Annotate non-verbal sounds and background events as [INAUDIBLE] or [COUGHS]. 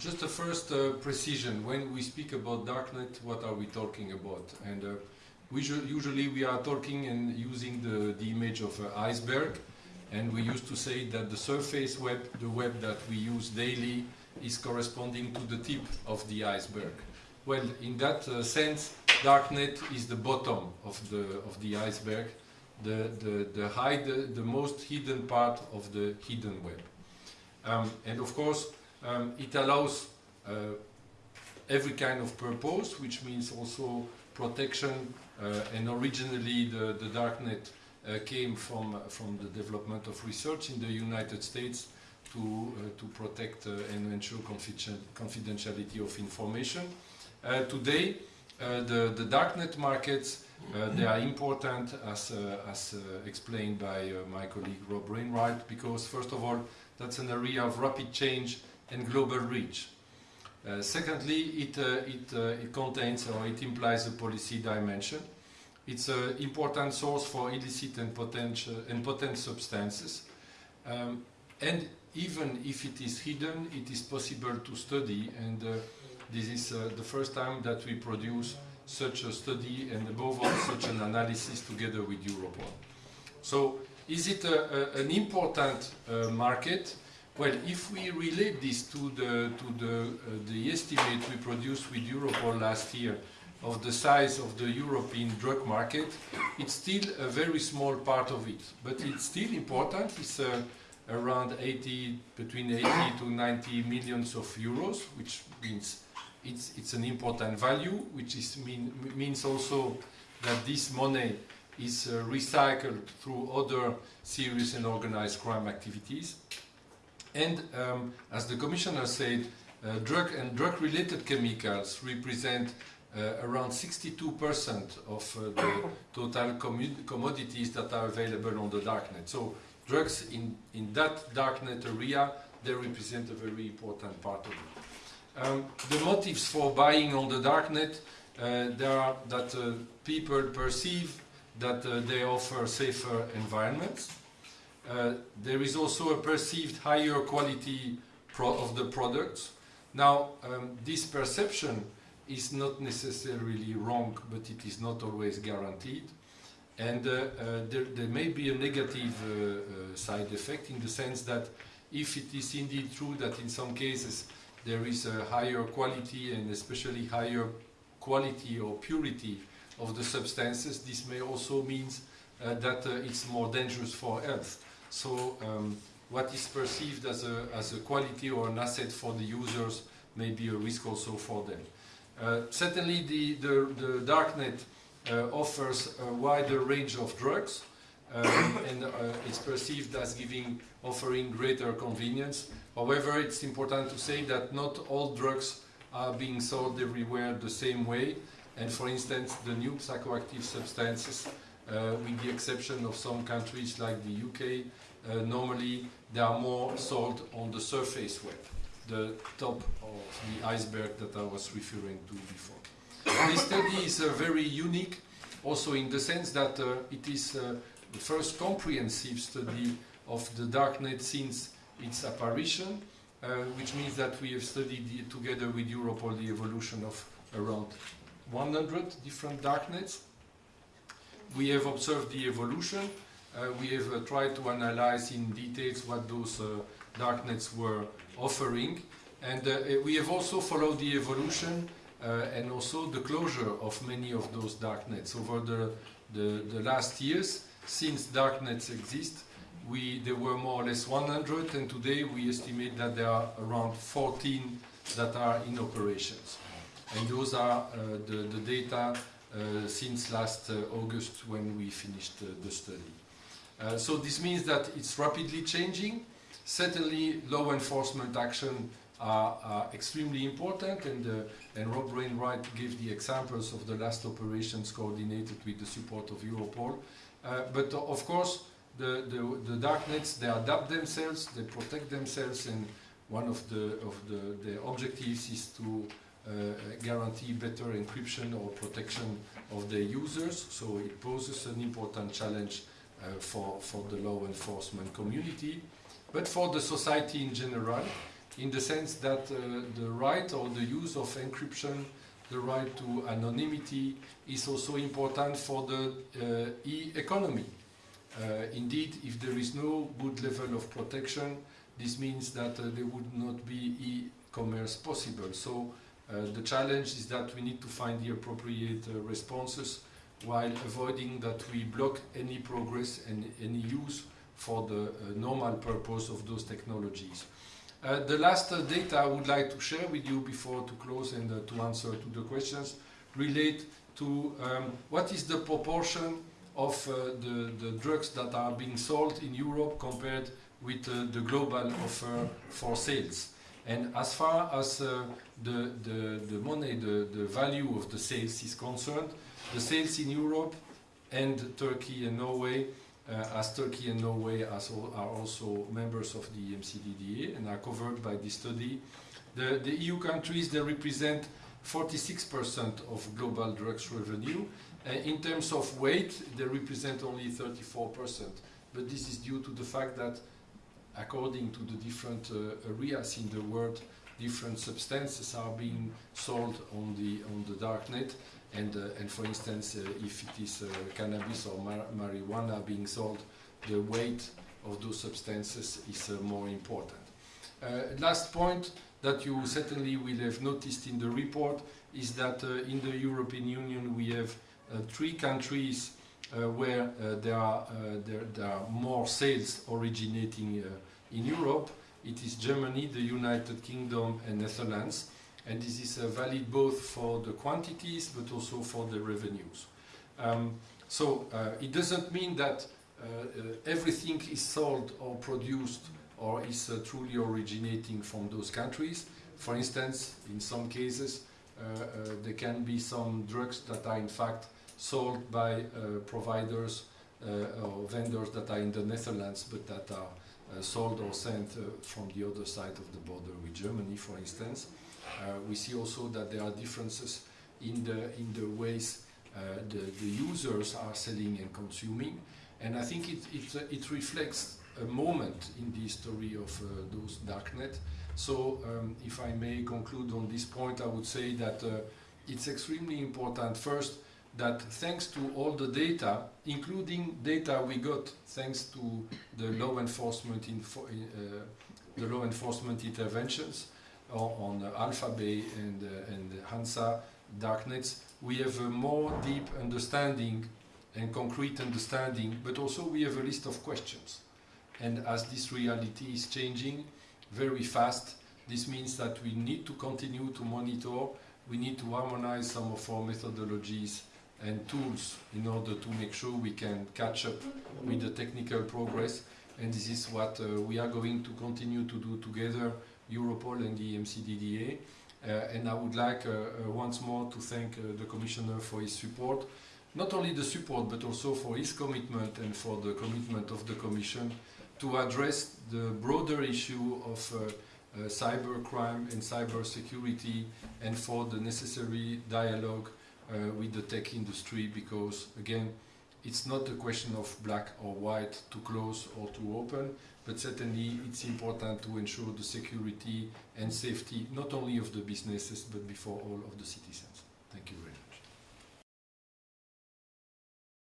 just a first uh, precision. When we speak about darknet, what are we talking about? And uh, we usually we are talking and using the, the image of an iceberg. And we used to say that the surface web, the web that we use daily, is corresponding to the tip of the iceberg. Well, in that uh, sense, darknet is the bottom of the of the iceberg, the the the, hide, the, the most hidden part of the hidden web. Um, and of course, um, it allows uh, every kind of purpose, which means also protection. Uh, and originally, the the darknet uh, came from from the development of research in the United States to uh, to protect uh, and ensure confidentiality of information. today, the the darknet markets they are important as as explained by my colleague Rob Wainwright because first of all that's an area of rapid change and global reach. Uh, secondly, it, uh, it, uh, it, contains or it implies a policy dimension. It's an important source for illicit and, potential, and potent substances. Um, and even if it is hidden, it is possible to study. And uh, this is uh, the first time that we produce such a study and above all such an analysis together with Europol. So is it a, a, an important uh, market? Well, if we relate this to the to the uh, the estimate we produced with Europol last year of the size of the European drug market, it's still a very small part of it, but it's still important. It's uh, around 80, between 80 to 90 millions of euros, which means it's it's an important value, which is mean, means also that this money is uh, recycled through other serious and organized crime activities. And um, as the Commissioner said, uh, drug and drug-related chemicals represent uh, around 62% of uh, the [COUGHS] total commodities that are available on the darknet. So drugs in, in that darknet area, they represent a very important part of it. Um, the motives for buying on the darknet, uh, are that uh, people perceive that uh, they offer safer environments. Uh, there is also a perceived higher quality of the products. Now, um, this perception is not necessarily wrong, but it is not always guaranteed. And uh, uh, there, there, may be a negative uh, uh, side effect in the sense that if it is indeed true that in some cases there is a higher quality and especially higher quality or purity of the substances, this may also mean uh, that it's more dangerous for health. So um, what is perceived as a, as a quality or an asset for the users may be a risk also for them. Uh, certainly the, the, the darknet uh, offers a wider range of drugs um, [COUGHS] and uh, it's perceived as giving, offering greater convenience. However, it's important to say that not all drugs are being sold everywhere the same way. And for instance, the new psychoactive substances, with the exception of some countries like the UK, uh, normally they are more sold on the surface web the top of the iceberg that I was referring to before. this study is uh, very unique also in the sense that uh, it is uh, the first comprehensive study of the darknet since its apparition, uh, which means that we have studied the, together with Europol the evolution of around 100 different darknets. We have observed the evolution. Uh, we have uh, tried to analyze in details what those darknets were offering. And uh, we have also followed the evolution uh, and also the closure of many of those darknets over the, the, the last years. Since darknets exist, we, there were more or less 100 and today we estimate that there are around 14 that are in operations. And those are uh, the, the data uh, since last uh, August when we finished uh, the study. so this means that it's rapidly changing Certainly, law enforcement action are, are extremely important, and, uh, and Rob Wainwright gave the examples of the last operations coordinated with the support of Europol. Uh, but uh, of course, the, the, the darknets, they adapt themselves, they protect themselves, and one of the, of the, the objectives is to uh, guarantee better encryption or protection of their users. So it poses an important challenge uh, for, for the law enforcement community. But for the society in general, in the sense that uh, the right or the use of encryption, the right to anonymity is also important for the uh, e-economy. Uh, indeed, if there is no good level of protection, this means that uh, there would not be e-commerce possible. So uh, the challenge is that we need to find the appropriate uh, responses while avoiding that we block any progress and any use for the uh, normal purpose of those technologies. Uh, the last uh, data I would like to share with you before to close and uh, to answer to the questions relate to um, what is the proportion of uh, the, the drugs that are being sold in Europe compared with uh, the global offer for sales. And as far as uh, the, the, the money, the, the value of the sales is concerned, the sales in Europe and Turkey and Norway, uh, as Turkey and Norway as al are also members of the EMCDDA and are covered by this study, the, the EU countries, they represent 46% of global drugs revenue. Uh, in terms of weight, they represent only 34%. But this is due to the fact that according to the different uh, areas in the world, different substances are being sold on the on the dark net. And, uh, and for instance, uh, if it is cannabis or mar marijuana being sold, the weight of those substances is more important. Last point that you certainly will have noticed in the report is that in the European Union we have three countries where there are, there, there, are more sales originating in Europe. It is Germany, the United Kingdom and Netherlands and this is uh, valid both for the quantities but also for the revenues. Um, so uh, it doesn't mean that uh, uh everything is sold or produced or is uh, truly originating from those countries. For instance, in some cases, uh, there can be some drugs that are in fact sold by providers or vendors that are in the Netherlands but that are sold or sent from the other side of the border with Germany, for instance. Uh, we see also that there are differences in the, in the ways uh, the, the users are selling and consuming. And I think it, it, uh, it reflects a moment in the history of uh, those darknet. So um, if I may conclude on this point, I would say that uh, it's extremely important first that thanks to all the data, including data we got thanks to the law enforcement, uh, the law enforcement interventions, on Alphabay and, uh, and Hansa darknets, we have a more deep understanding and concrete understanding, but also we have a list of questions. And as this reality is changing very fast, this means that we need to continue to monitor, we need to harmonize some of our methodologies and tools in order to make sure we can catch up with the technical progress. And this is what uh, we are going to continue to do together Europol and the EMCDDA. Uh, and I would like uh, uh, once more to thank the Commissioner for his support, not only the support but also for his commitment and for the commitment of the Commission to address the broader issue of uh, cyber crime and cyber security and for the necessary dialogue uh, Uh, with the tech industry because again it's not a question of black or white to close or to open but certainly it's important to ensure the security and safety not only of the businesses but before all of the citizens. Thank you very much.